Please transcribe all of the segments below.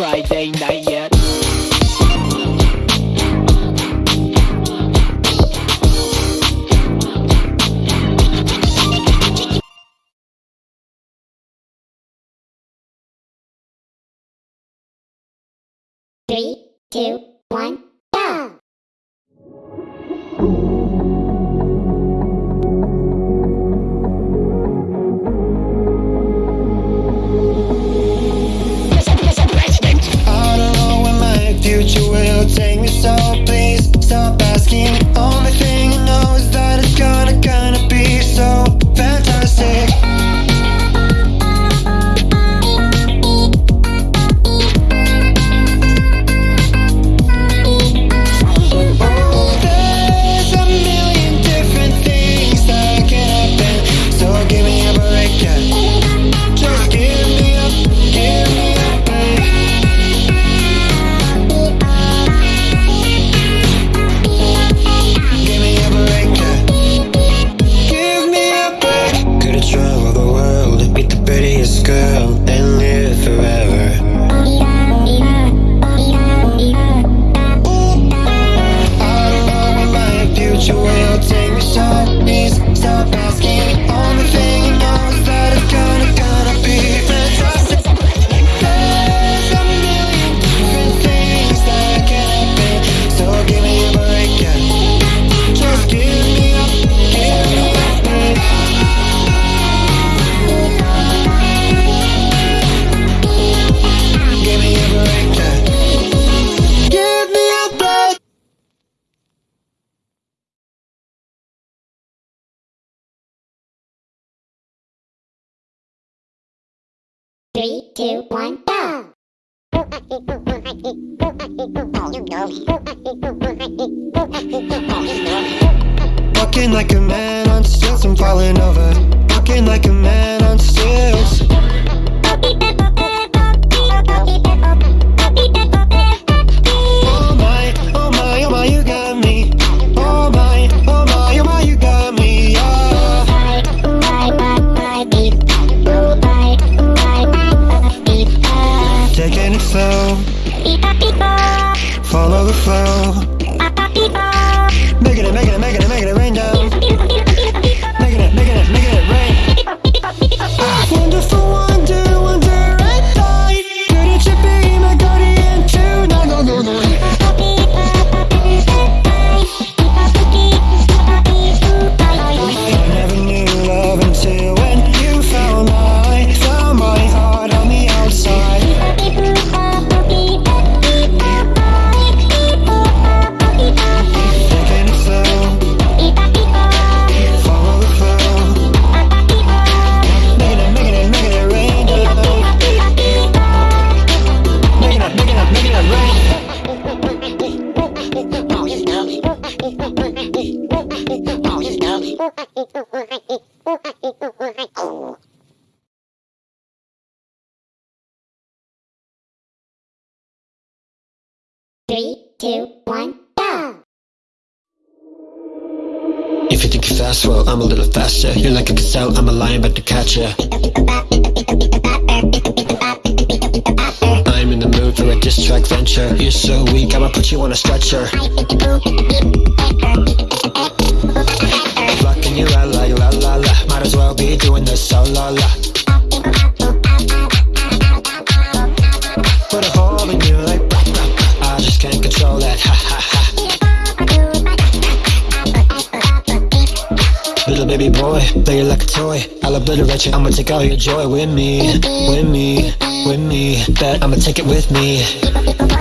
Friday night yet. Three, two, one. three, two, one, go! Walking like a man on stilts, I'm falling over. Walking like a man on stilts. flow. Follow the flow. I'm a little faster You're like a gazelle, I'm a lion about to catch ya. I'm in the mood for a diss track venture. You're so weak, I'ma put you on a stretcher. Blocking you out like la la la. Might as well be doing this so la la. baby boy Play you like a toy. I'll obliterate you I'ma take all your joy with me With me, with me. Bet I'ma take it with me.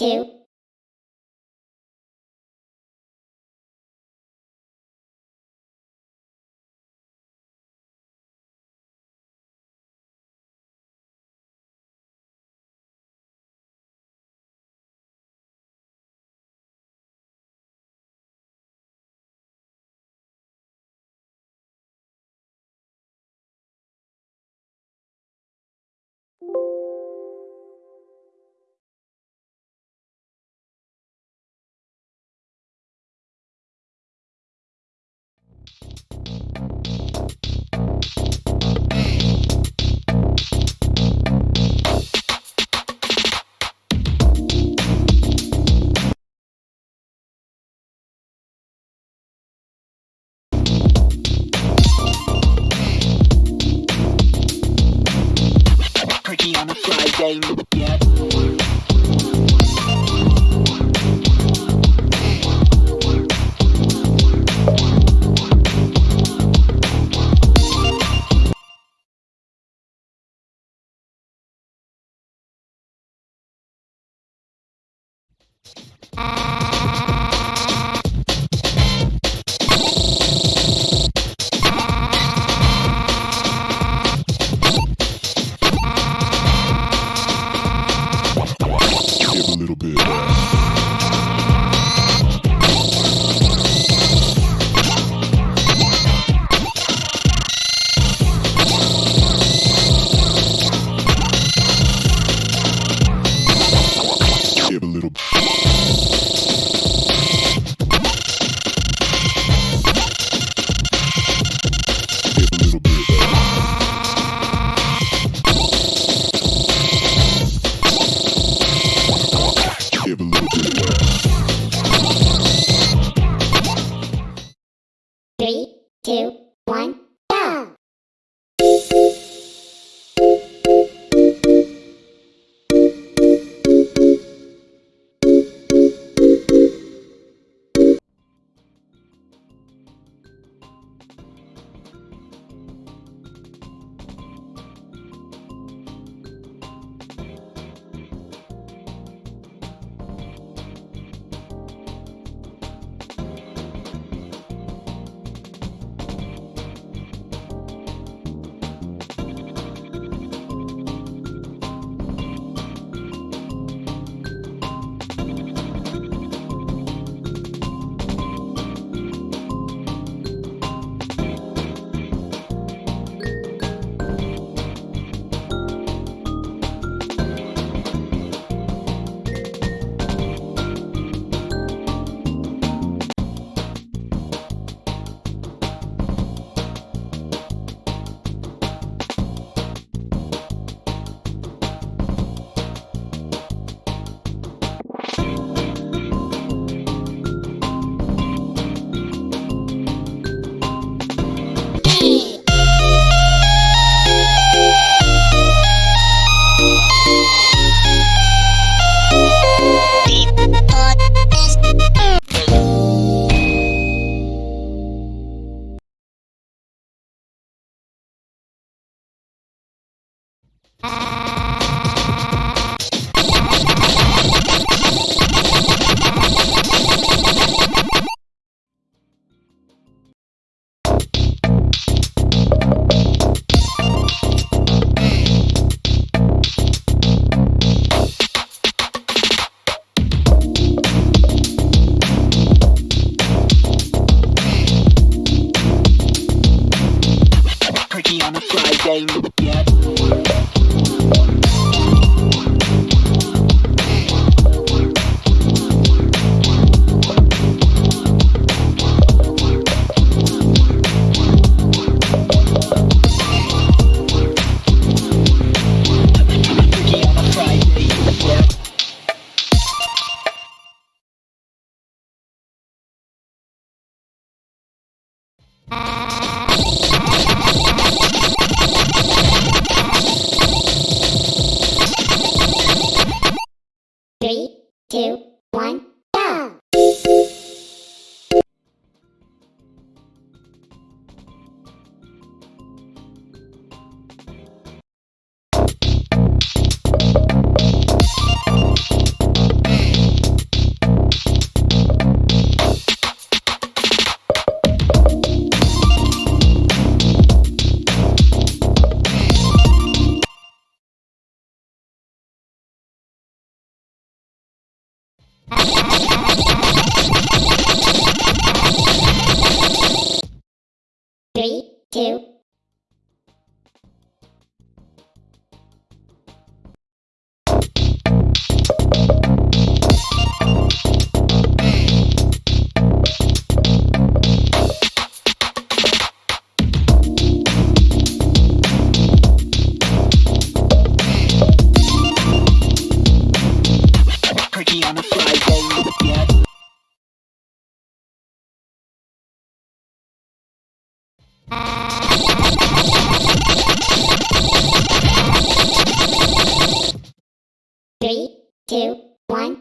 Two, two, one,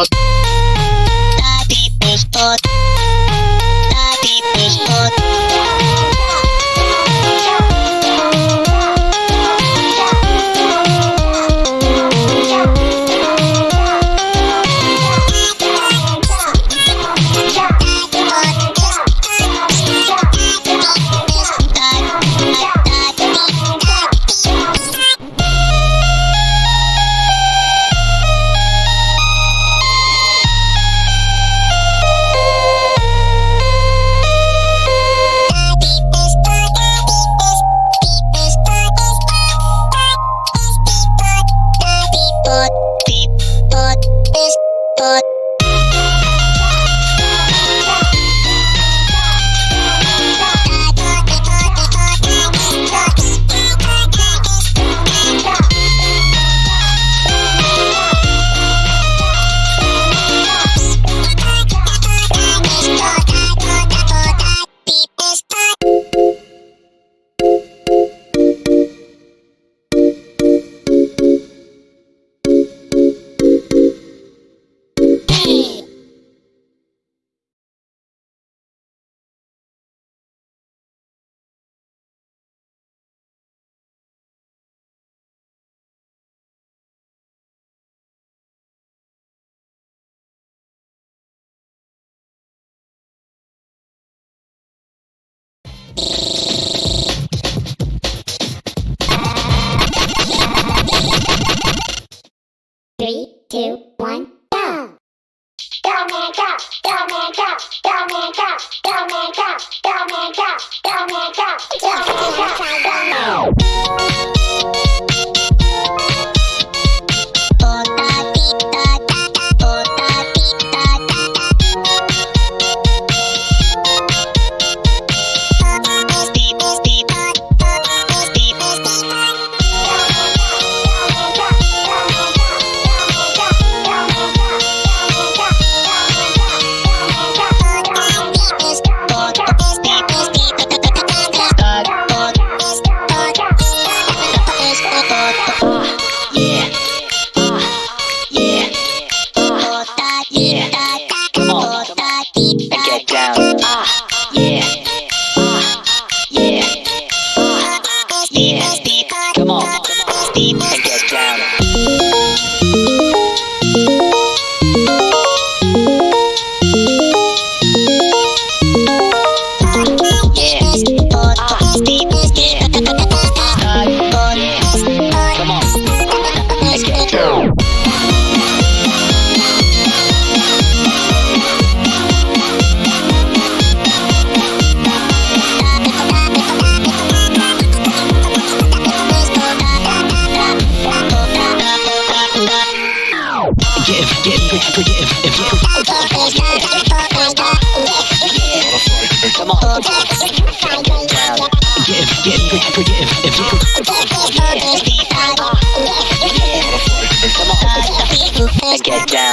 Pod. This for Three, two, one, go! Go man go! Go man go! Go man go! Go man go! Go man go! Go man go! Go man go! Go man!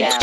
On.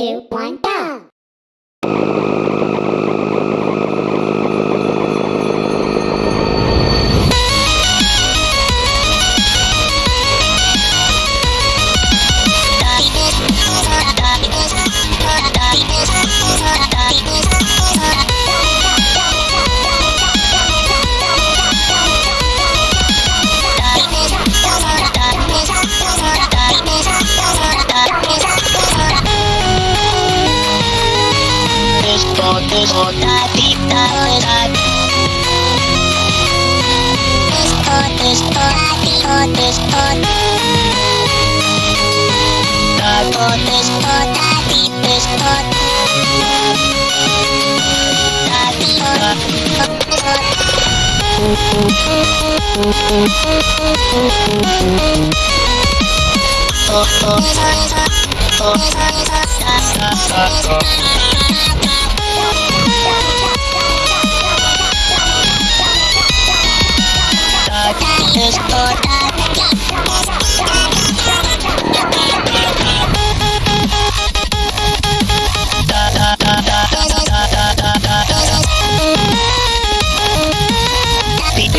Two, one, Fotos, fotos, tipos, fotos.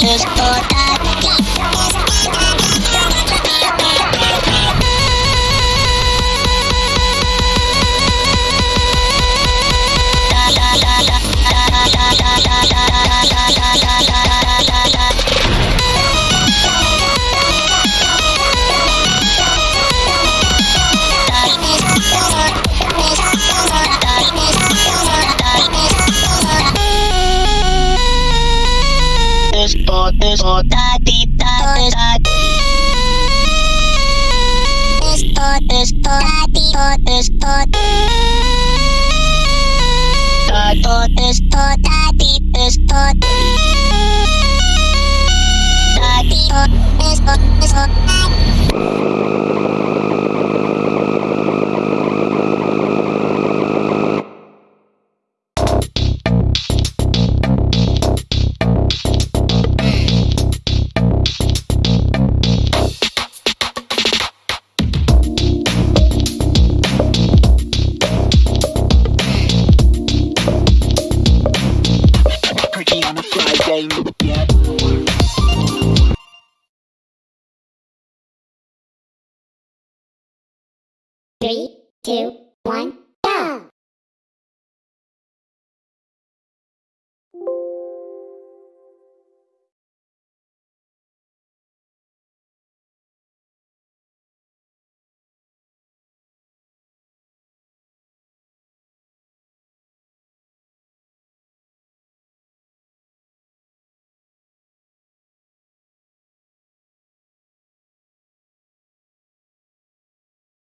tus botas. Facebook, Facebook, two,